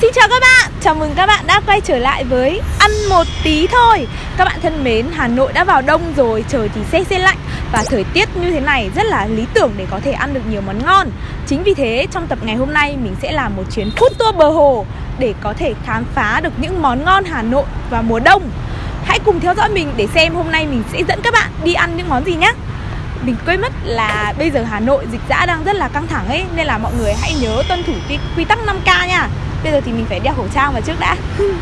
Xin chào các bạn, chào mừng các bạn đã quay trở lại với Ăn một tí thôi. Các bạn thân mến, Hà Nội đã vào đông rồi, trời thì se se lạnh. Và thời tiết như thế này rất là lý tưởng để có thể ăn được nhiều món ngon. Chính vì thế, trong tập ngày hôm nay mình sẽ làm một chuyến food tour bờ hồ Để có thể khám phá được những món ngon Hà Nội vào mùa đông. Hãy cùng theo dõi mình để xem hôm nay mình sẽ dẫn các bạn đi ăn những món gì nhé. Mình quên mất là bây giờ Hà Nội dịch dã đang rất là căng thẳng ấy Nên là mọi người hãy nhớ tuân thủ quy tắc 5K nha. Bây giờ thì mình phải đeo khẩu trang vào trước đã.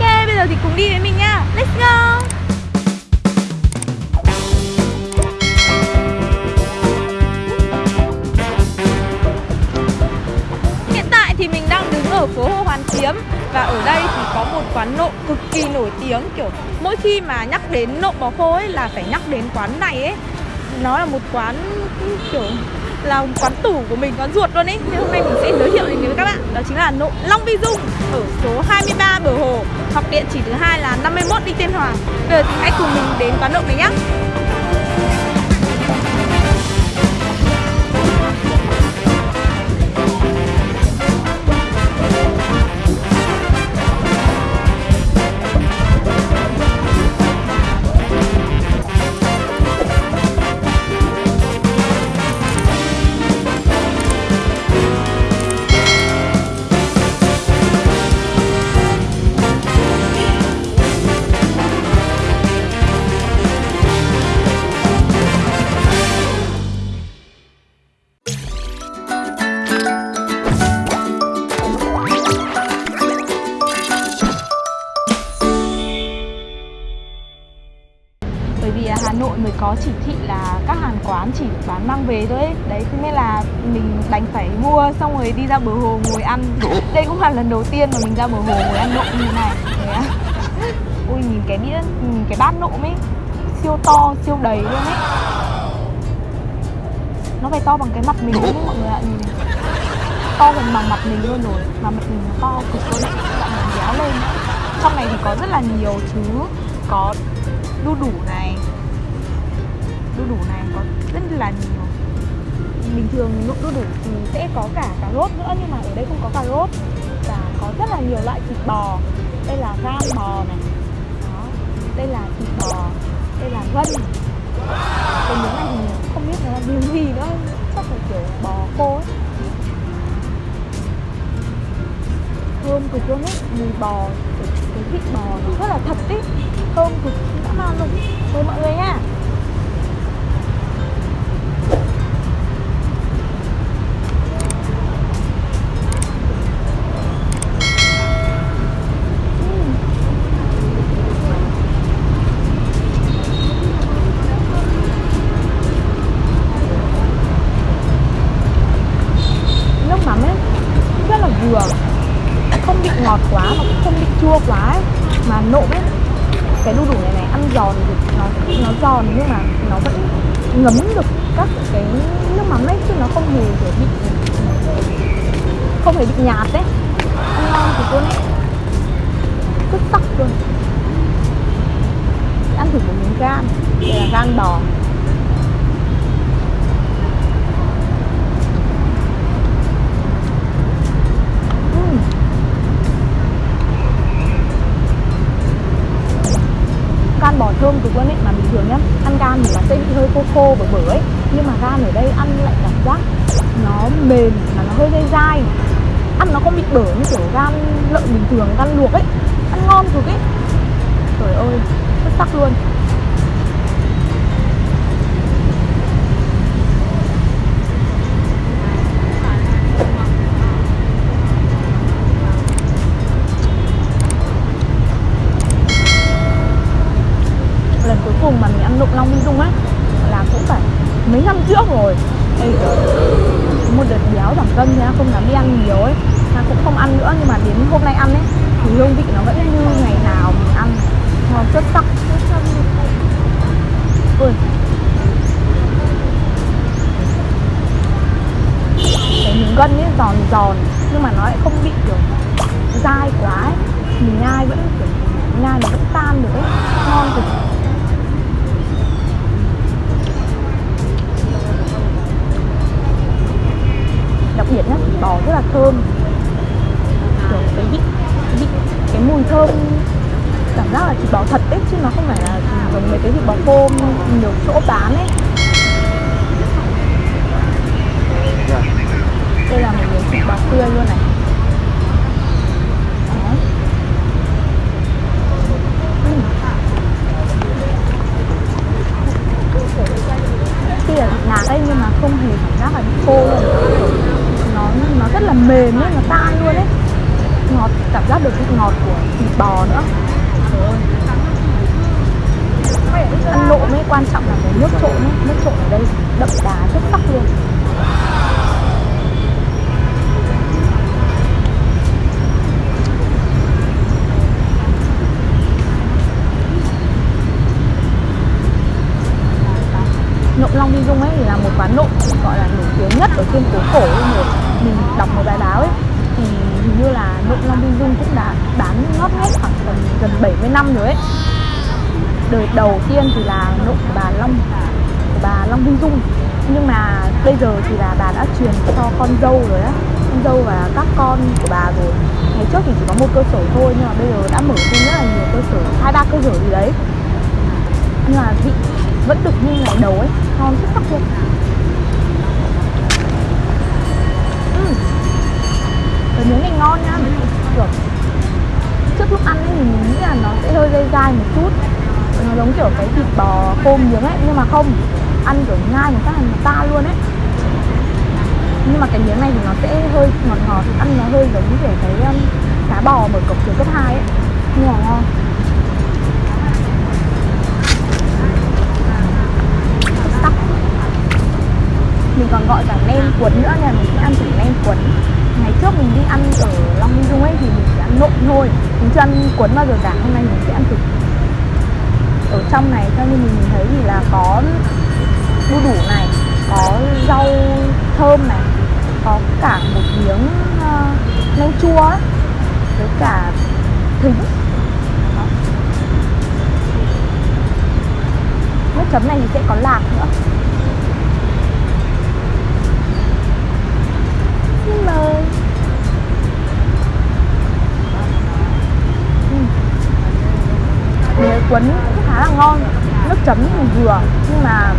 Ok, bây giờ thì cùng đi với mình nha Let's go. Hiện tại thì mình đang đứng ở phố Hồ Hoàn Kiếm Và ở đây thì có một quán nộm cực kỳ nổi tiếng. Kiểu mỗi khi mà nhắc đến nộm bò khô ấy là phải nhắc đến quán này ấy nó là một quán kiểu là quán tủ của mình, quán ruột luôn ấy Nên hôm nay mình sẽ giới thiệu đến với các bạn. Đó chính là nộ Long Vi Dung ở số 23 Bờ Hồ. Hoặc địa chỉ thứ hai là 51 Đinh Tiên Hoàng. Bây giờ thì hãy cùng mình đến quán nộ này nhé bán mang về thôi ấy. đấy, thế nên là mình đành phải mua xong rồi đi ra bờ hồ ngồi ăn. Đây cũng là lần đầu tiên mà mình ra bờ hồ ngồi ăn nộm như thế này. Đấy à? ui, nhìn cái đĩa, nhìn cái bát nộm ấy. Siêu to, siêu đầy luôn ấy. Nó phải to bằng cái mặt mình luôn ấy, mọi người ạ. Nhìn. To gần bằng mặt mình luôn rồi. Mà mặt mình nó to cực luôn ấy. Bạn mình béo lên. Trong này thì có rất là nhiều thứ có đu đủ này đu đủ này có rất là nhiều. Bình thường nộm đu đủ thì sẽ có cả cà rốt nữa nhưng mà ở đây không có cà rốt và có rất là nhiều loại thịt bò. Đây là gan bò này. Đó đây là thịt bò đây là gân cái miếng này thì không biết là miếng gì nữa chắc là kiểu bò khô ấy. Thơm cực luôn ấy mùi bò cái, thịt bò nó rất là thật ấy. Thơm cực dã man luôn. Thôi mọi người nha. Chua quá ấy. mà nộm ấy. Cái đu đủ này này, ăn giòn thì nó nó giòn nhưng mà nó vẫn ngấm được các cái nước mắm ấy, chứ nó không hề kiểu bị, không hề bị nhạt đấy ăn ngon thì luôn ấy. Rất sắc luôn. Ăn thử một miếng gan, đây là gan bò. Thơm cực luôn ấy mà bình thường nhá, ăn gan thì là sẽ bị hơi khô khô và bở ấy. Nhưng mà gan ở đây ăn lại cảm giác nó mềm mà nó hơi dai dai. Ăn nó không bị bở như kiểu gan lợn bình thường, gan luộc ấy. Ăn ngon cực ấy. Trời ơi rất sắc luôn. Nó vẫn tan được ấy ngon cực giác được vị ngọt của thịt bò nữa. Ăn nộm ấy quan trọng là cái nước trộn ấy. Nước trộn ở đây đậm đà rất sắc luôn. Nộm Long Đi Dung ấy thì là một quán nộm gọi là nổi tiếng nhất ở trên phố cổ luôn mình, mình đọc một bài báo ấy thì hình như là nội Long Vinh Dung cũng đã bán ngót nghét khoảng tầm gần 70 năm rồi ấy. Đời đầu tiên thì là nội của bà Long, của bà Long Vinh Dung. Nhưng mà bây giờ thì là bà đã truyền cho con dâu rồi á. Con dâu và các con của bà rồi. Ngày trước thì chỉ có một cơ sở thôi, nhưng mà bây giờ đã mở thêm rất là nhiều cơ sở, hai, ba cơ sở gì đấy. Nhưng mà vị vẫn được như ngày đầu ấy, ngon xuất sắc luôn. Giống kiểu cái thịt bò khô miếng ấy nhưng mà không. Ăn kiểu nhai một cái là ta luôn ấy. Nhưng mà cái miếng này thì nó sẽ hơi ngọt ngọt ăn nó hơi giống kiểu cái um, cá bò mở cổng trường cấp 2 ấy. Nhưng mà ngon. Sắc. Mình còn gọi cả nem cuốn nữa nên mình sẽ ăn thử nem cuốn. Ngày trước mình đi ăn ở Long Minh Dung ấy thì mình sẽ ăn nộm thôi. Mình chưa ăn cuốn bao giờ cả hôm nay mình sẽ ăn thử ở trong này theo như mình nhìn thấy thì là có đu đủ này có rau thơm này có cả một miếng ờ, uh, nem chua với cả thính Đó. nước chấm này thì sẽ có lạc nữa xin mời Ừm. Miếng cuốn khá là ngon. Nước chấm thì vừa, nhưng mà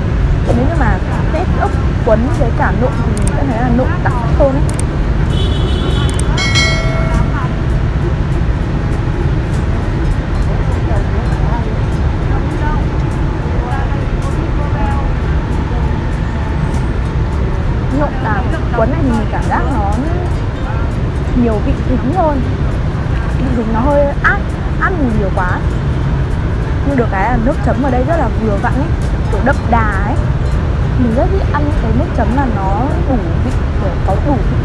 nếu như mà kết ốc quấn với cả nộm thì mình sẽ thấy là nộm đặc hơn ấy. Nộm là quấn này thì mình cảm giác nó nhiều vị dính hơn. Vị dính nó hơi át át mùi nhiều quá nhưng được cái là nước chấm ở đây rất là vừa vặn ấy kiểu đậm đà ấy. Mình rất thích ăn cái nước chấm là nó đủ vị kiểu có đủ vị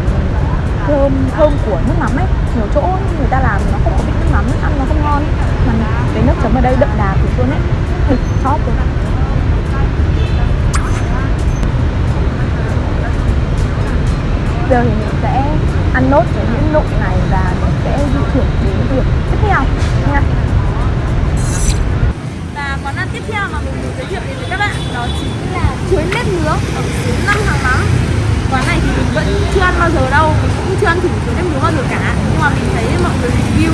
thơm thơm của nước mắm ấy. Nhiều chỗ người ta làm nó không có vị nước mắm ấy, ăn nó không ngon ấy. mà cái nước chấm ở đây đậm đà thì luôn ấy đỉnh chóp luôn. Giờ thì mình sẽ ăn nốt cái những nộm này và mình sẽ di chuyển đến việc tiếp theo nha tiếp theo mà mình muốn giới thiệu đến với các bạn đó chính là chuối nếp nướng ở số 5 hàng mắm. Quán này thì mình vẫn chưa ăn bao giờ đâu, mình cũng chưa ăn thử chuối nếp nướng bao giờ cả. Nhưng mà mình thấy mọi người review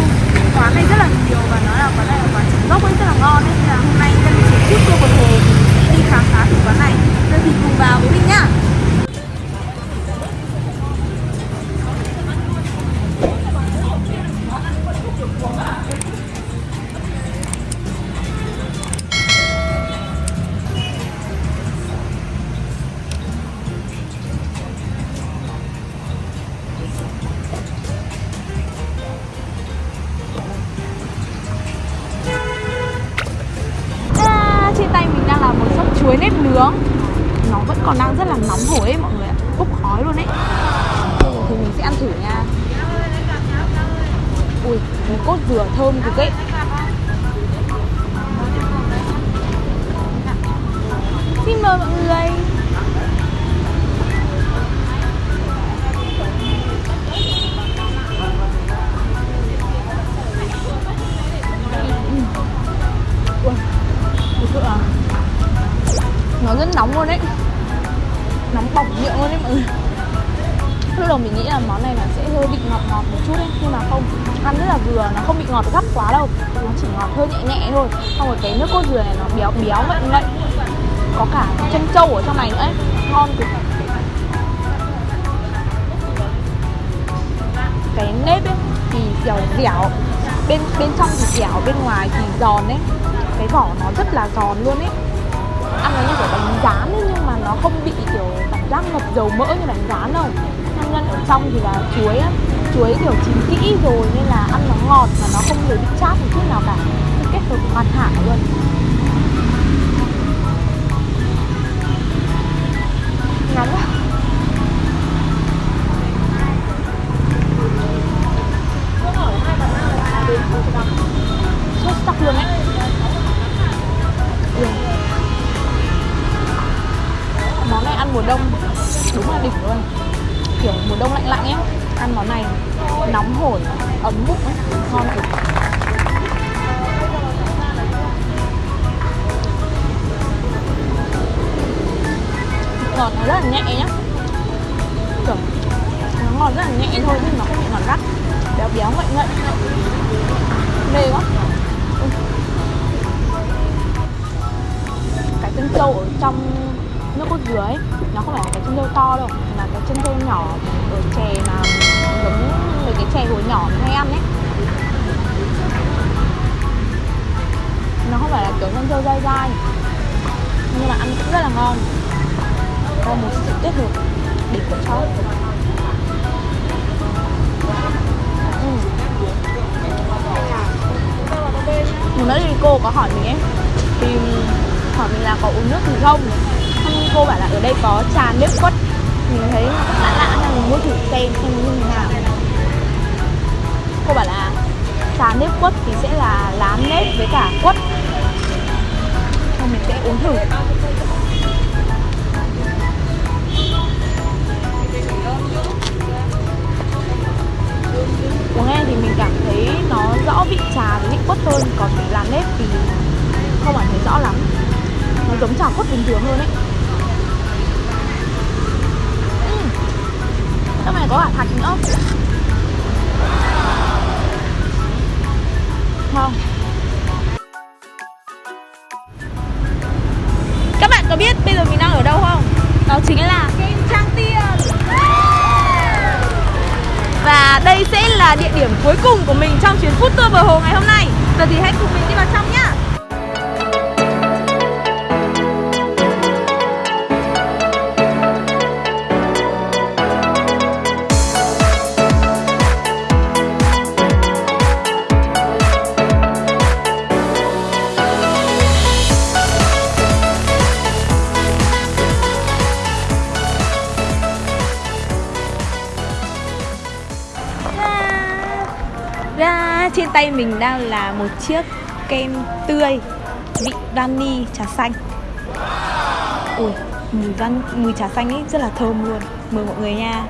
quán này rất là nhiều và nói là quán này là quán chính gốc ấy, rất là ngon ấy. Nên là hôm nay nhân chỉ trước cơ một hồ đi khám phá thử quán này. Nên thì cùng vào với mình nhá. Trâu ở trong này nữa ấy. Ngon cực cái nếp ấy thì dẻo dẻo. Bên bên trong thì dẻo, bên ngoài thì giòn ấy. Cái vỏ nó rất là giòn luôn ấy. Ăn nó như kiểu bánh rán ấy, nhưng mà nó không bị kiểu cảm giác ngập dầu mỡ như bánh rán đâu. Nhân nhân ở trong thì là chuối á. Chuối kiểu chín kỹ rồi nên là ăn nó ngọt mà nó không hề bị chát một chút nào cả. Kết hợp hoàn hảo luôn. Nóng quá sốt sắc luôn ấy ừ. món này ăn mùa đông đúng là đỉnh luôn kiểu mùa đông lạnh lạnh ấy, ăn món này nóng hổi, ấm bụng ấy, ngon cực ngọt nó rất là nhẹ nhá. Kiểu, nó ngọt rất là nhẹ thôi nhưng nó không bị ngọt gắt. Béo béo ngậy ngậy. Mê quá. Ừ. Cái chân trâu ở trong nước cốt dừa ấy, nó không phải là cái chân trâu to đâu, mà là cái chân trâu nhỏ ở chè mà giống mấy cái chè hồi nhỏ mình hay ăn ấy. Nó không phải là kiểu chân trâu dai dai, nhưng mà ăn cũng rất là ngon có một sự kết hợp đỉnh của cháu. Ừ. Một nữa thì cô có hỏi mình ấy, Thì hỏi mình là có uống nước gì không? Xong cô bảo là ở đây có trà nếp quất. Mình thấy lạ lạ nên mình mua thử xem xem như thế nào. Cô bảo là trà nếp quất thì sẽ là lá nếp với cả quất. Xong mình sẽ uống thử. Uống nghe thì mình cảm thấy nó rõ vị trà với vị quất hơn, còn cái lá nếp thì không cảm thấy rõ lắm. Nó giống trà quất bình thường hơn ấy. Uhm. trong này có cả thạch nữa ngon các bạn có biết bây giờ mình đang ở đâu không? Đó chính là và đây sẽ là địa điểm cuối cùng của mình trong chuyến food tour bờ hồ ngày hôm nay. Giờ thì hãy cùng mình đi vào trong nhá. Mình đang là một chiếc kem tươi vị vani trà xanh. Ui mùi van mùi trà xanh ấy rất là thơm luôn. Mời mọi người nha.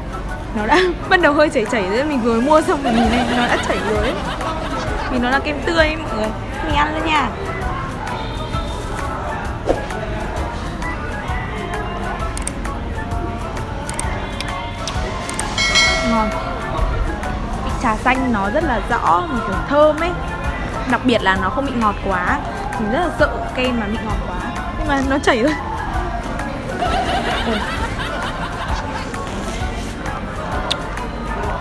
Nó đã bắt đầu hơi chảy chảy rồi mình vừa mua xong mình nhìn này nó đã chảy rồi vì nó là kem tươi ấy, mọi người. Mình ăn luôn nha. Ngon trà xanh nó rất là rõ mà kiểu thơm ấy. Đặc biệt là nó không bị ngọt quá. Mình rất là sợ kem mà bị ngọt quá. Nhưng mà nó chảy thôi ừ.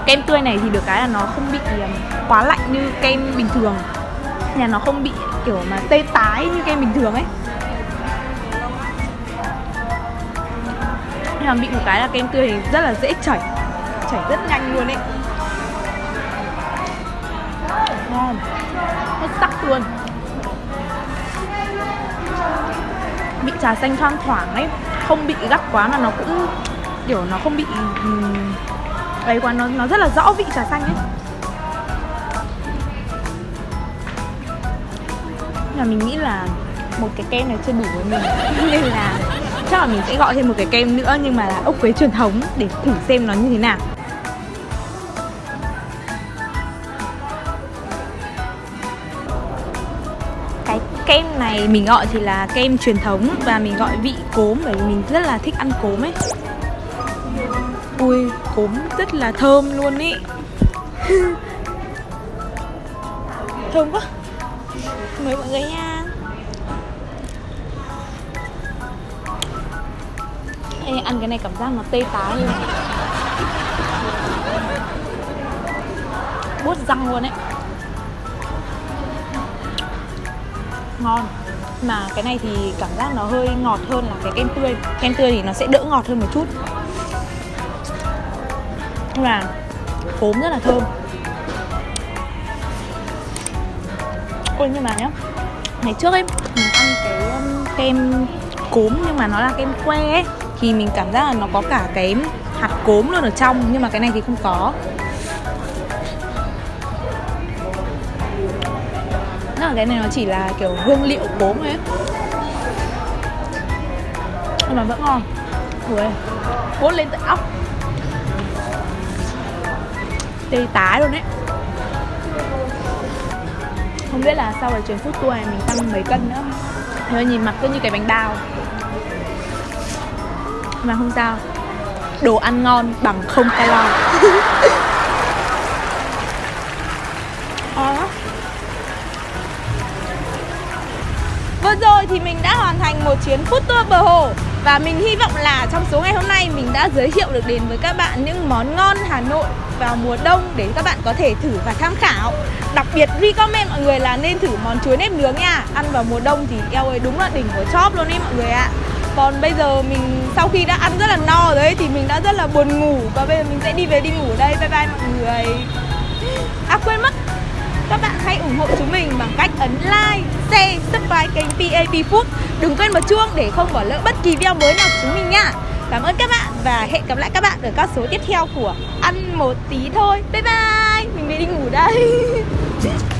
kem tươi này thì được cái là nó không bị um, quá lạnh như kem bình thường. Nhà nó không bị kiểu mà tê tái như kem bình thường ấy. Nhưng mà bị một cái là kem tươi thì rất là dễ chảy. Chảy rất nhanh luôn ấy ngon. Hết sắc luôn. Bị trà xanh thoang thoảng ấy, không bị gắt quá mà nó cũng, kiểu, nó không bị ấy quá, nó nó rất là rõ vị trà xanh ấy. Nhưng mà mình nghĩ là một cái kem này chưa đủ với mình. Nên là chắc là mình sẽ gọi thêm một cái kem nữa, nhưng mà là ốc quế truyền thống để thử xem nó như thế nào. Này mình gọi thì là kem truyền thống và mình gọi vị cốm bởi vì mình rất là thích ăn cốm ấy. Ui, cốm rất là thơm luôn ý. Thơm quá. Mời mọi người nha. Ê, ăn cái này cảm giác nó tê tái luôn. Buốt răng luôn ấy. Ngon. Mà cái này thì cảm giác nó hơi ngọt hơn là cái kem tươi. Kem tươi thì nó sẽ đỡ ngọt hơn một chút. Nhưng mà cốm rất là thơm. Ôi nhưng mà nhá Ngày trước ấy mình ăn cái um, kem cốm nhưng mà nó là kem que ấy Thì mình cảm giác là nó có cả cái hạt cốm luôn ở trong Nhưng mà cái này thì không có. Là cái này nó chỉ là kiểu hương liệu cốm ấy. Nhưng mà vẫn ngon. Ui, cuốn lên tận óc. Tê tái luôn đấy Không biết là sau cái chuyến food tour này mình tăng mấy cân nữa Nhưng mà nhìn mặt cứ như cái bánh bao. Mà không sao. Đồ ăn ngon bằng không calo. Vừa rồi thì mình đã hoàn thành một chuyến food tour bờ hồ. Và mình hy vọng là trong số ngày hôm nay mình đã giới thiệu được đến với các bạn những món ngon Hà Nội vào mùa đông để các bạn có thể thử và tham khảo. Đặc biệt, recommend mọi người là nên thử món chuối nếp nướng nha. Ăn vào mùa đông thì eo ơi, đúng là đỉnh của chóp luôn ấy mọi người ạ. Còn bây giờ mình, sau khi đã ăn rất là no rồi ấy, thì mình đã rất là buồn ngủ. Và bây giờ mình sẽ đi về đi ngủ đây. Bye bye mọi người hãy ủng hộ chúng mình bằng cách ấn like, share, subscribe kênh PAP Food. Đừng quên bật chuông để không bỏ lỡ bất kỳ video mới nào của chúng mình nha. Cảm ơn các bạn và hẹn gặp lại các bạn ở các số tiếp theo của Ăn một tí thôi. Bye bye. Mình về đi ngủ đây.